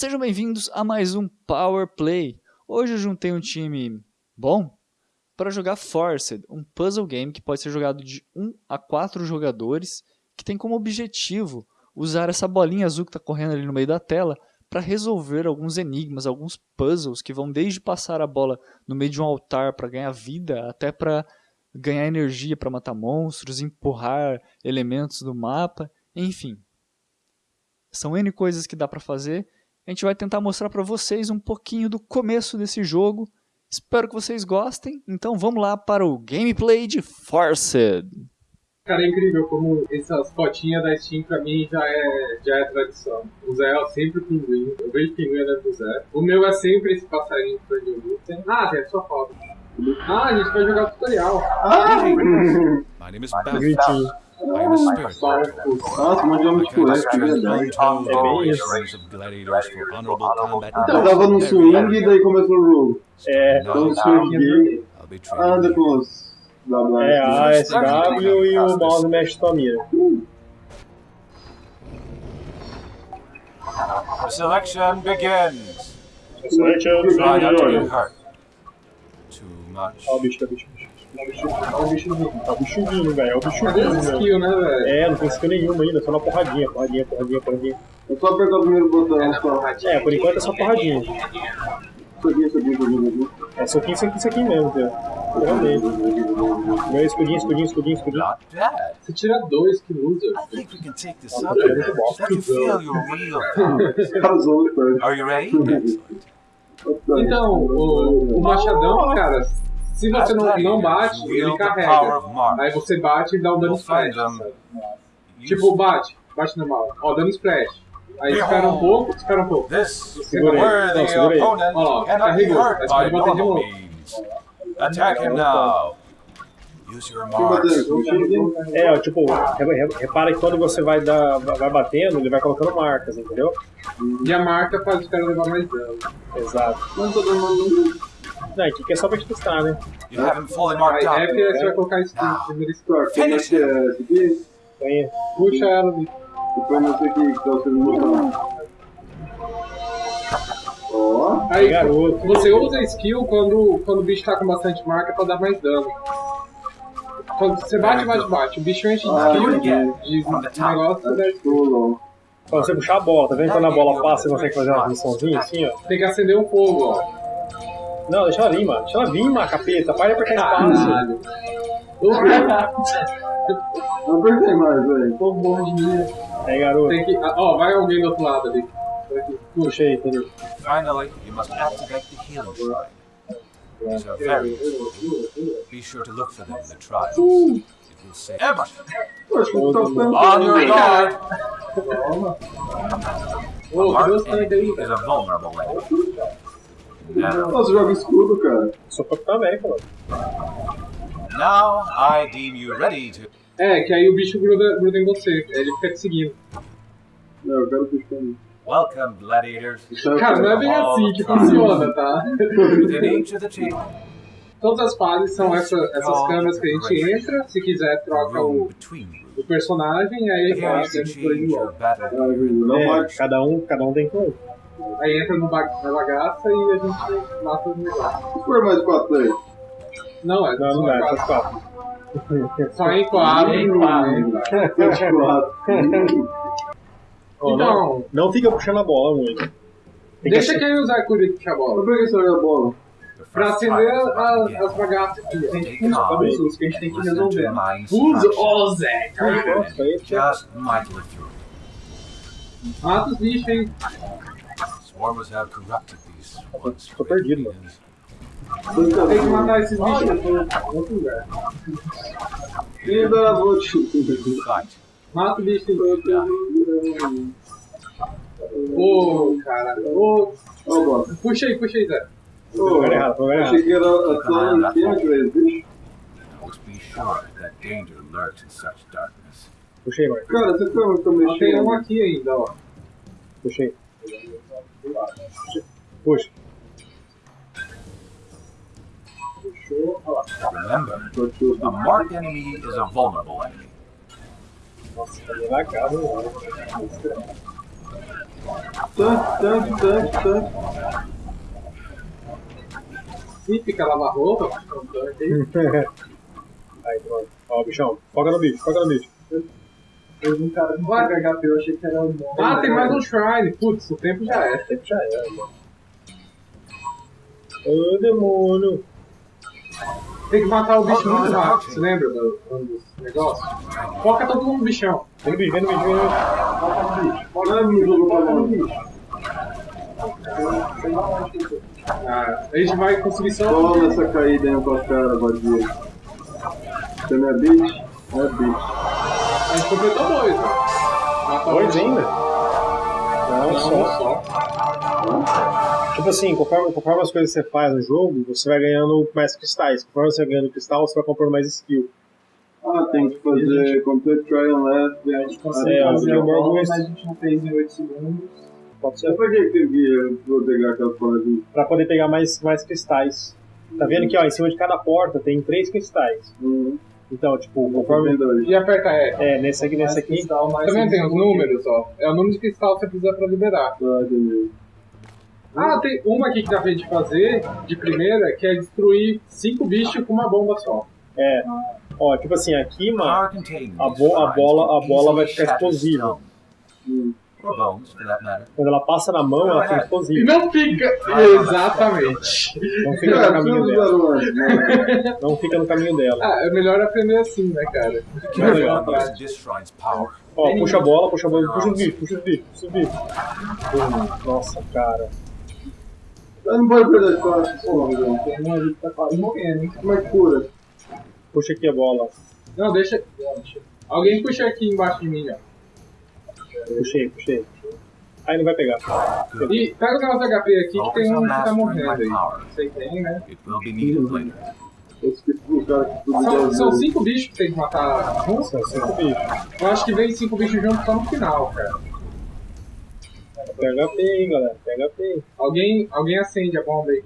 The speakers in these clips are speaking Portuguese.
Sejam bem-vindos a mais um Power Play. Hoje eu juntei um time bom para jogar Forced, um puzzle game que pode ser jogado de 1 a 4 jogadores, que tem como objetivo usar essa bolinha azul que está correndo ali no meio da tela para resolver alguns enigmas, alguns puzzles que vão desde passar a bola no meio de um altar para ganhar vida, até para ganhar energia para matar monstros, empurrar elementos do mapa, enfim. São N coisas que dá para fazer. A gente vai tentar mostrar para vocês um pouquinho do começo desse jogo. Espero que vocês gostem. Então vamos lá para o gameplay de Forced. Cara, é incrível como essas fotinhas da Steam pra mim já é, já é tradição. O Zé é sempre pinguim, eu vejo pinguim andando do Zé. O meu é sempre esse passarinho que foi de luta. Ah, Zé, é sua foto. Ah, a gente vai jogar o tutorial. Ah! My name is. I am a spirit. É tava no swing e daí começou o jogo. É, Então be anda com os é A, S, W e o mouse mexe tua mira. The selection begins. Selection, Try not to get hurt. Too much. o bicho, bicho, olha o bicho. Vindo, tá o bicho vindo, velho. É o bicho Cadê vindo, esse velho. skill, né, velho? É, não tem skill nenhuma ainda, só na porradinha, porradinha, porradinha, porradinha. É só apertar o primeiro botão, só. É, por enquanto é só porradinha. Isso aqui, isso É soquinho, isso aqui mesmo, velho. Realmente. Meu escudinho, escudinho, escudinho, escudinho. Você tira dois, que loser. I think we can take this up. é muito bom. Let you feel your real power. cara. Are you ready? Excellent. Então, o, o machadão, cara, se você não, não bate, ele carrega. Aí você bate e dá um dano splash. sabe? Tipo, bate, bate normal. Ó, dano splash. Aí espera um pouco, espera um pouco. Segura aí. Não, segura aí. Ó, carregou. Mas by pode bater de novo. Attack him now. É, tipo, re- re- repara que quando você vai, dar, vai batendo, ele vai colocando marcas, entendeu? E a marca faz o cara levar mais dano. Exato. Não tô dando Não, aqui que é só pra te testar, né? You haven't fully Aí marked é up. porque você vai colocar skill Now. primeiro skill. Como é que é Puxa ela ali. Depois não sei o que que tá o segundo botão. Ó. Aí garoto. você usa a skill quando, quando o bicho tá com bastante marca pra dar mais dano. Quando você bate, bate, bate. O bicho enche de Ah, skill, de, de negócio, você dá Pulou. Quando você puxar a bola, tá vendo quando a bola passa, você consegue fazer uma missãozinha assim, ó? tem que acender o fogo, ó. Não, deixa ela vir, mano. Deixa ela vir, mano, capeta. Para de apertar espaço. Não apertei mais, velho. Tô bom de mim. Aí, garoto. Tem que. ah, Ó, vai alguém do outro lado ali. Puxa aí, entendeu? Finally, you must activate the healing shrine. These are very. Be sure to look for them in the trials. It will save ficando On your guard! Aí, enemy is a vulnerable enemy. Now, Nossa, joga escudo, cara. Só pra também, pô. now I deem you ready to. É, que aí o bicho gruda, gruda em você. Ele fica te seguindo. Não, eu quero puxar. Welcome, gladiators. Cara, não é bem assim que funciona, tá? Todas as fases são essa, essas câmeras que a gente entra. Se quiser, a troca o, o personagem. Aí ele. Ah, Júlio, não É, bate. cada um, cada um tem um. Aí entra no ba na bagaça e a gente mata os negócios. Se for mais quatro aí. Não, é Não, não só dá, quatro. quatro. Só em quatro. Em né? 24. Ó, Então- não, não fica puxando a bola muito. Tem Deixa que quem usar a cura puxar a bola. Por que você olha a bola? Pra acender trial is about to a- begin. as bagaças aqui. A gente usa calm. pulsos que a gente tem que resolver. Usa, ô Zé! Through. Mata os bichos, hein? Swarmers have corrupted these once Tô great perdido, mano. leaders. Tem que matar esses bichos em outro lugar. Te Fight. Mata o bicho em outro Ô, cara. Ô, puxa aí, puxa aí, Zé. Tô tô lugar Achei que era só em cima que era bicho. Puxei, Marco. Cara, você tá muito Ó, Tem um mexendo. aqui ainda, ó. Puxei. Puxa. Puxou, ó lá. Remember, a marked enemy is a vulnerable enemy. Nossa, tá devagar, mano. Tanque. Ih, fica lavar roupa, fica um tanque aí. Aí, pronto. Ó, bichão. Foca no bicho, foca no bicho. Eu vi um cara com HP, eu achei que era o bom. Ah, tem mais um shrine. Putz, o tempo já é. Tempo já era, mano. Ô, demônio. Tem que matar o bicho muito rápido. Você lembra do, um dos negócios? Foca todo mundo no bichão. Vem no bicho, vem no bicho, vem no bicho. Olha no jogo pra mão. Ah, a gente vai conseguir só. Toma essa caída aí pra cara, vadia. Você não é bitch? É bitch. A gente completou dois, o Dois ainda? Não, Não, só. só. Tipo assim, conforme, conforme as coisas que você faz no jogo, você vai ganhando mais cristais. Conforme você vai ganhando cristal, você vai comprando mais skill. Ah, tem que fazer complete trial and left. A gente consegue É, fazer o a bola, Borgo- mas a gente não fez em 8 segundos. Pode ser. Pra que que tem que proteger aquela porra de... Pra poder pegar mais, mais cristais. Tá vendo que ó, em cima de cada porta tem três cristais. Hum, Então, tipo, conforme. E aperta E. É, nesse aqui, nesse aqui. Tá vendo? Tem os números, ó. É o número de cristal que você precisa pra liberar. Ah. Ah, tem uma aqui que dá pra gente fazer, de primeira, que é destruir cinco bichos com uma bomba só. É. Ó, tipo assim, aqui, mano. A bo- a bola- a bola vai ficar explosiva. Hum. For that matter. Quando ela passa na mão, ela fica E explosiva. não fica. Exatamente. Não fica no Cara, caminho dela. né? Não fica no caminho dela. Ah, é melhor aprender assim, né, cara? This shrine's power. Ó, puxa a bola, puxa a bola, puxa os bichos, puxa os bichos, puxa os bichos. Hum, Nossa, cara. Eu não pode perder. Tem um ali que tá quase morrendo, hein? Como é que cura? Puxa aqui a bola. Não, deixa. Alguém puxa aqui embaixo de mim, ó. Puxei, puxei. Aí não vai pegar. E pega o negócio HP aqui que tem um que tá morrendo aí. Sei que tem, né? Tudo São, são cinco bichos que tem que matar. São cinco bichos. Eu acho que vem cinco bichos juntos só no final, cara. Pega HP, hein, galera. Pega HP. Alguém, alguém acende a bomba aí.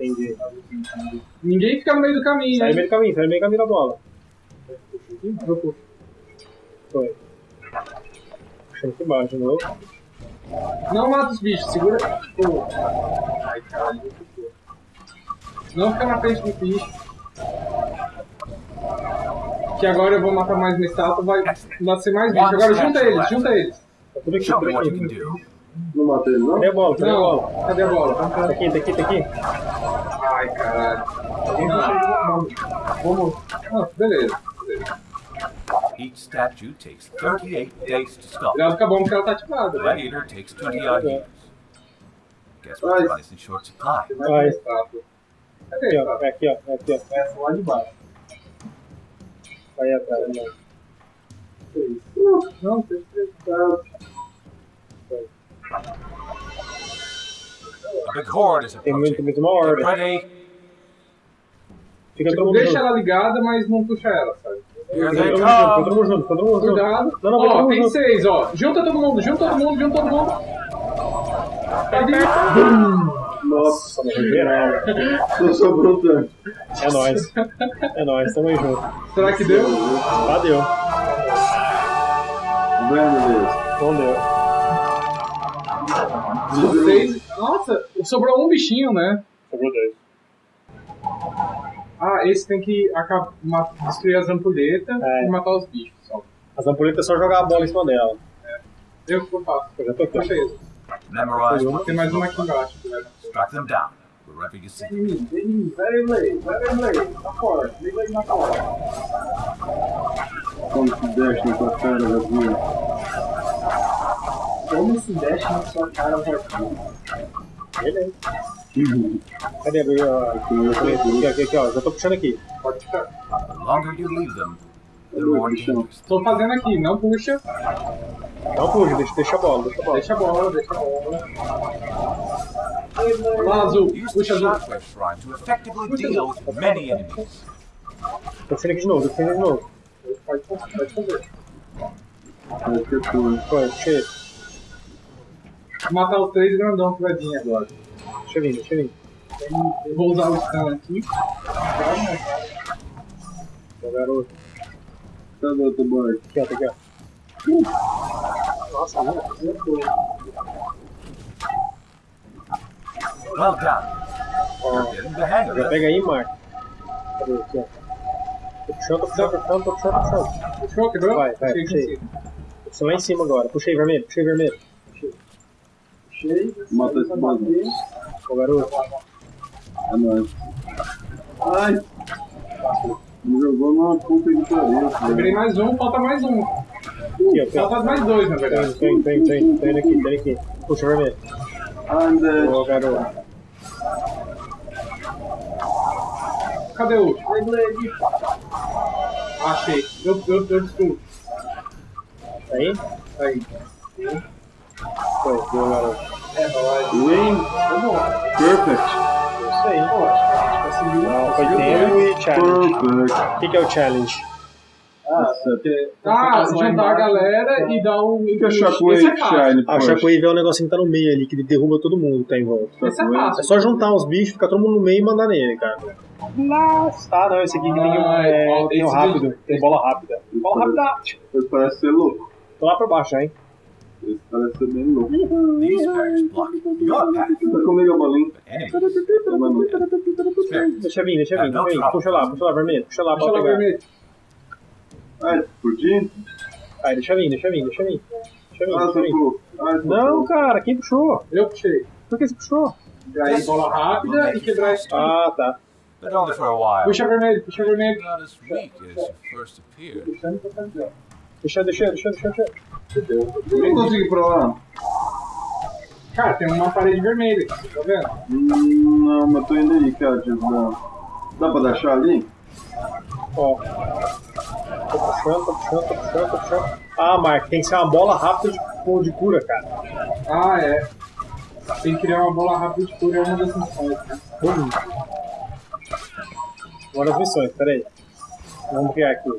Entendi. Ninguém fica no meio do caminho, Sai no né? meio do caminho, sai no meio do caminho da bola. Eu puxo. Foi. Puxando aqui embaixo novo. Não mata os bichos, segura. Tipo. Ai, caralho. Não fica na frente do bicho. Que agora eu vou matar mais uma estátua, vai nascer mais bicho. Agora junta eles, junta eles. Tá tudo aqui, tudo you aqui. can do. Não matei ele, não? Cadê a bola? Cadê a bola? Não, cadê a bola? Tá aqui, tá aqui, tá aqui. Ai, caralho. Não. Vamos. Ah, beleza. Each statue takes 38 days to sculpt. Cuidado com a bomba que ela tá The ativada. né? gladiator takes 20 odd years. Guess what Nice. device in short supply? Vai. Estátua. Cadê Aqui, a ó. estátua? É aqui, ó. É aqui, ó. Essa lá de baixo. Vai atrás, né? Não, tem que A big horde is Tem muito, approaching. muito uma ordem. Ready? Fica todo Tipo, mundo deixa ela ligada, mas não puxa ela, sabe? Fica they todo mundo junto, todo mundo junto. Cuidado. Não, não, ó, tem junto. seis, ó. Junta todo mundo, junta todo mundo, junta todo mundo. Cadê? Nossa, Nossa, no geral. só sobrou tanto. É nóis. É nóis, tamo aí junto. Será que deu? Ah, deu. Vendo mesmo. Não deu. Seis. Nossa, sobrou um bichinho, né? Sobrou dois. Ah, esse tem que acabar, destruir as ampulhetas É. e matar os bichos. Só. As ampoletas é só jogar a bola em cima dela. Eu que eu faço. Eu já tô aqui. Memorize Tem mais uma aqui embaixo. vai- Strike them down wherever you see. Very late, very late. Na porta, liga aí na porta. Como se deixa na tua cara, vazia. Como se deixa na sua cara, vazio. Beleza. Cadê a a- Aqui, aqui, aqui, ó. Já tô puxando aqui. Pode ficar. O. Tô fazendo aqui, não puxa. Não puxa, deixa, deixa a bola, deixa a bola. Deixa a bola, deixa a bola. Lá, azul. Puxa azul. Puxando aqui de novo, tô puxando de novo. Pode, pode fazer. Puxei. Vou matar os três grandão que vai vir agora. Deixa eu vir, deixa eu vir. Eu vou usar o stun aqui. Meu garoto. Cadê o outro boy? Aqui, ó, tá aqui, ó. Nossa. Well done. Getting the hang of Já pega aí, Mark. Cadê aqui, ó? Tô puxando, tô puxando, tô puxando, tô puxando, tô puxando. Puxou, quebrou? Vai, vai, puxei. Puxa lá em cima agora. Puxei vermelho, puxei vermelho. Puxei. Mata esse bater. Ô garoto. É nóis. Ai! Me jogou numa puta de pariu. Quebrei mais um, falta mais um. Aqui. Falta mais dois, na verdade. tô indo, tô indo aqui, indo aqui. Puxa vermelho. Dead. Ô garoto. Cadê o último? Achei. Eu, eu, eu. Tá aí? Aí. Foi, deu garoto. É nóis. Tá bom. Perfect! Isso aí. Conseguiu. Não, foi conseguiu tempo dois. e challenge. O que, que é o challenge? Nossa, Ah, juntar a galera e dar um. Fica Esse Shockwave é. Shine Ah, o. Shockwave é o negocinho que tá no meio ali, que ele derruba todo mundo que tá em volta. Esse é É fácil. só juntar os bichos, ficar todo mundo no meio e mandar nele, cara. Nossa, tá, não, esse aqui que tem, um, Ah, é, tem um esse rápido, tem bola rápida. Bola rápida! Parece ser louco. Tô lá pra baixo hein? Esse parece ser bem louco. These barriers block your path. Tá a. Deixa vir, deixa vir, Ah, vir. troca. Puxa lá, puxa lá, vermelho. Puxa lá pra lá vermelho. Ai, explodindo? Aí, deixa vir, deixa vir, deixa vir. Deixa vir, Ah, deixa vir. Não, cara, quem puxou? Eu puxei. Por que você puxou? Pra ir bola rápida e quebrar esse. Ah, tá. But only for a while. Puxa vermelho, puxa vermelho. Not as weak as you first appeared. Deixa, deixa, deixa, deixa, deixa. Eu não consigo ir pra lá. Cara, tem uma parede vermelha aqui, tá vendo? Hum, Não, mas tô indo aí, cara. Tipo, dá, dá pra deixar ali? Ó. Tô puxando, tô puxando, tô puxando, tô puxando. Ah, Mark, tem que ser uma bola rápida de, de cura, cara. Ah, é. Tem que criar uma bola rápida de cura, é uma das missões, né? Hum. Uma das missões, peraí. Vamos criar aqui.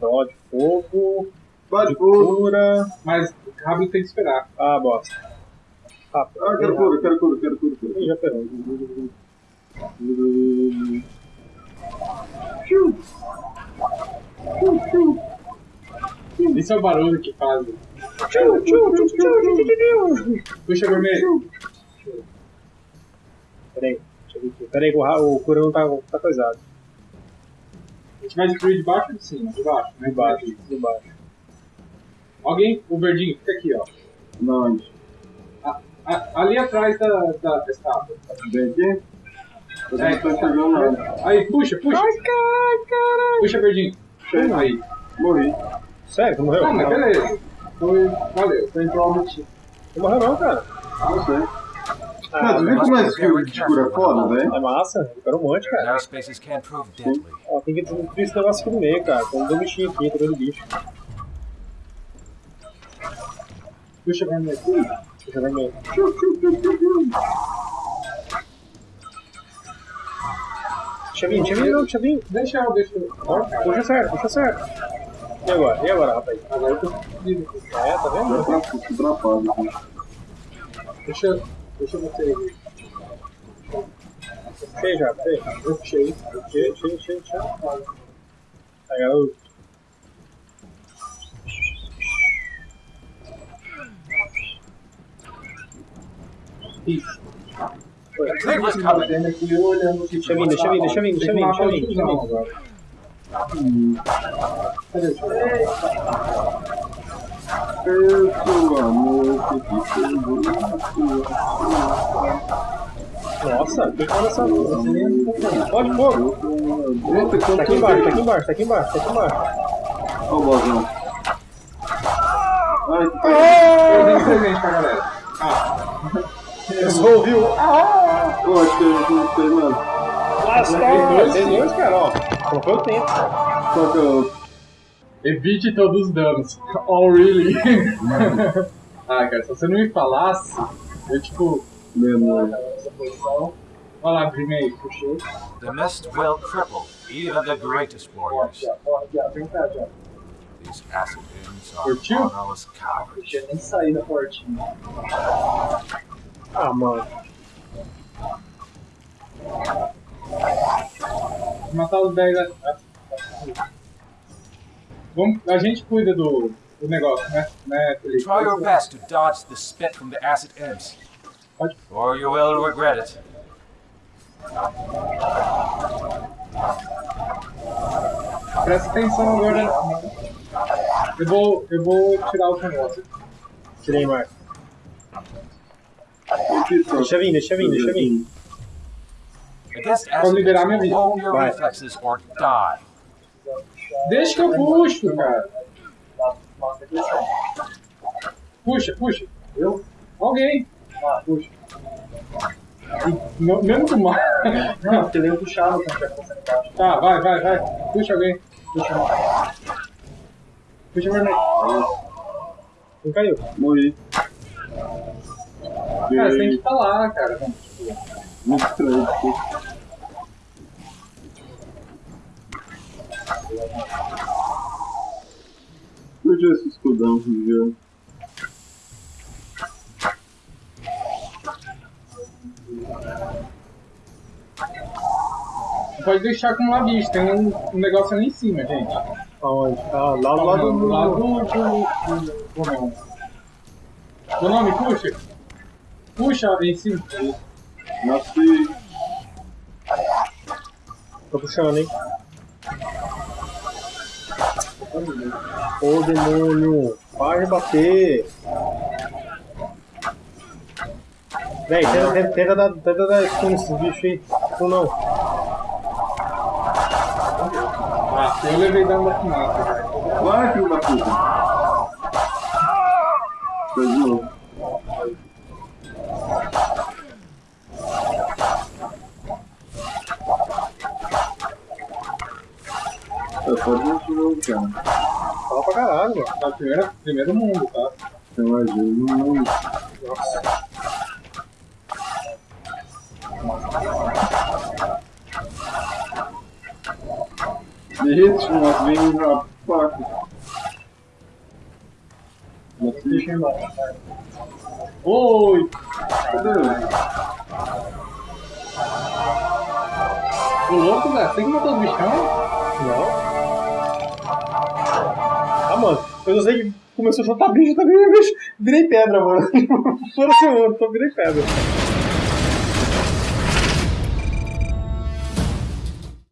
Ó, de fogo, Bate de fogo. cura. Mas rápido tem que esperar. Ah, bosta. Rápido. Ah, quero cura, quero cura, quero cura. quero Ih, já pegou. Esse é o barulho que faz. Puxa vermelho. Peraí, deixa eu ver aqui. Peraí, o, o cura não tá, tá coisado. A gente vai destruir de baixo ou de cima? De baixo, né? De baixo, de baixo. Alguém, o verdinho, fica aqui, ó. Não, onde? A- a- ali atrás da, da, da estátua. Vem aqui? Eu É. não tô enxergando nada. Aí, puxa, puxa. Puxa, verdinho. Aí. Morri. Sério, tu morreu? Ah, mas beleza. Foi, valeu. Foi time. Não morreu não, cara. Não sei. Ah, tu viu como é esse de cura foda, velho? É massa, eu quero um monte, cara. Deadly. Ó, tem que destruir esse negócio aqui no meio, cara. Tem um bichinho aqui, vendo bicho. Deixa eu ver meio. Deixa vir, deixa vir, não, deixa vir. Deixa eu, deixa eu. Ó. Puxa certo, puxa certo. E agora? E agora, rapaz? Agora eu tô fudido. É, tá vendo? Eu tô atrapado aqui. Deixa, deixa você aí. Já, puxei. Eu puxei. Puxei, puxei, puxei, puxei. Aí, garoto. Aqui eu. Deixa vir, deixa vir, deixa vir, deixa vir, deixa vir. Deixa vir agora. Cadê o tio? Seu amor, que te chegou. Nossa, quem tá nessa luz? Pode fogo. Eita, Tá aqui embaixo, tá aqui embaixo, tá aqui embaixo, tá aqui embaixo. Ó o bozão. Ai, que Eu presente pra galera. Eu só ouvi o... Eu acho que a gente não fez nada. Lascou! Vocês dois, cara, ó. Não foi o tempo. Qual que é o... Evite todos os danos. Oh, really? ah, cara, se você não me falasse, eu tipo. Essa posição. Olha lá, primeiro, puxou. The mist will cripple even the greatest warriors. These acid imps are Curtiu? cowards. tinha nem saído da portinha. Ah, mano. Vou matar os 10 a- a- Vamos, a gente cuida do, do negócio, né? né Felipe? Try your best to dodge the spit from the acid imps, Pode. or you will regret it. Presta atenção agora. Eu vou, eu vou tirar o negócio. Tirei, Marco. Deixa vir, deixa vir, deixa vir. Against Vou liberar minha vida. Vai. Deixa que eu puxo, cara. Puxa, puxa. Eu? Alguém. Ah, puxa. Não- mesmo com mais. Não, porque ele puxava quando tinha concentrado. Tá, vai, vai, vai. Puxa alguém. Puxa. Puxa vermelho. Não caiu. Morri. Cara, você tem que estar lá, cara. Muito estranho. Perdi esse escudão, viu? Pode deixar acumular bicho. Tem um, um negócio ali em cima, gente. Aonde? Ah, lá do lado do... Lá do. do. nome. Do puxa. Puxa em cima. Nasci. Tô puxando, hein? Ô demônio! Para de bater! Véi, tenta, tenta, tenta, dar, tenta dar stun nesses bichos aí. Ou não? Ah, eu levei dano da cara. Vai, filho da puta. Fez de novo. É, pode não de novo, cara. Fala pra caralho, mano. Tá primeiro, primeiro mundo, tá? Tem mais gente. Não, Derrete, mas vem a faca. Nasci. Oi! Cadê ele? Ô louco, velho. Você que matou os bichão? Não. Ah, mano, eu não sei que começou a soltar bicho também, bicho. Virei pedra, mano. Fora seu outro, virei pedra.